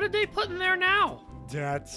did they put in there now? Debt.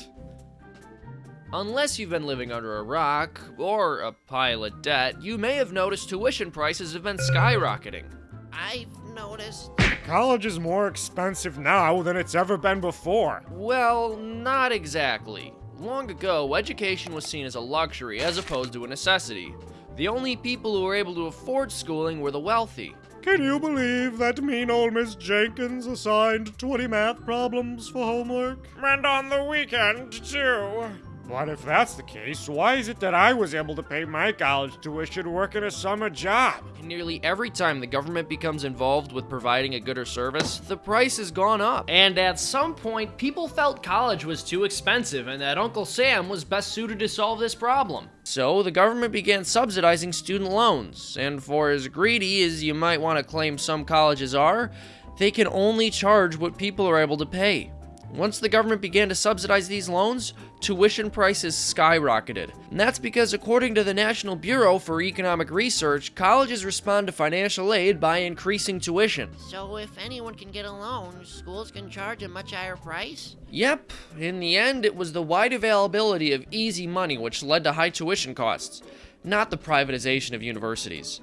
Unless you've been living under a rock or a pile of debt, you may have noticed tuition prices have been skyrocketing. I've noticed. College is more expensive now than it's ever been before. Well, not exactly. Long ago, education was seen as a luxury as opposed to a necessity. The only people who were able to afford schooling were the wealthy. Can you believe that mean old Miss Jenkins assigned 20 math problems for homework? And on the weekend, too. But if that's the case, why is it that I was able to pay my college tuition working a summer job? Nearly every time the government becomes involved with providing a good or service, the price has gone up. And at some point, people felt college was too expensive and that Uncle Sam was best suited to solve this problem. So the government began subsidizing student loans, and for as greedy as you might want to claim some colleges are, they can only charge what people are able to pay. Once the government began to subsidize these loans, tuition prices skyrocketed. And that's because, according to the National Bureau for Economic Research, colleges respond to financial aid by increasing tuition. So if anyone can get a loan, schools can charge a much higher price? Yep, in the end, it was the wide availability of easy money which led to high tuition costs, not the privatization of universities.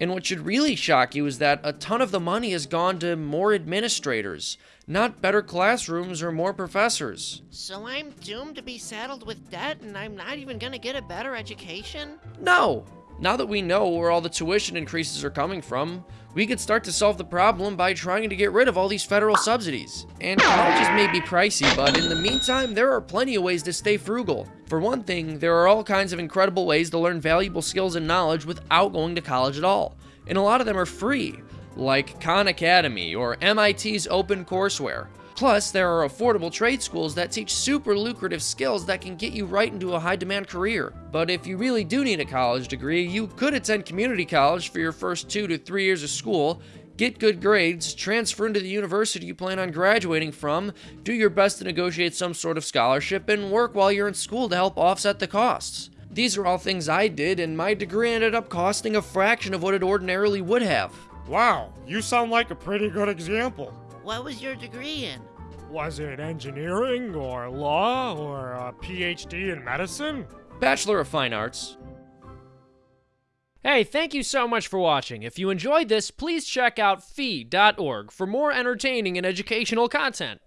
And what should really shock you is that a ton of the money has gone to more administrators, not better classrooms or more professors. So I'm doomed to be saddled with debt and I'm not even gonna get a better education? No! Now that we know where all the tuition increases are coming from, we could start to solve the problem by trying to get rid of all these federal subsidies. And colleges may be pricey, but in the meantime, there are plenty of ways to stay frugal. For one thing, there are all kinds of incredible ways to learn valuable skills and knowledge without going to college at all. And a lot of them are free, like Khan Academy or MIT's OpenCourseWare. Plus, there are affordable trade schools that teach super lucrative skills that can get you right into a high demand career. But if you really do need a college degree, you could attend community college for your first two to three years of school, get good grades, transfer into the university you plan on graduating from, do your best to negotiate some sort of scholarship, and work while you're in school to help offset the costs. These are all things I did, and my degree ended up costing a fraction of what it ordinarily would have. Wow, you sound like a pretty good example. What was your degree in? Was it engineering or law or a PhD in medicine? Bachelor of Fine Arts. Hey, thank you so much for watching. If you enjoyed this, please check out fee.org for more entertaining and educational content.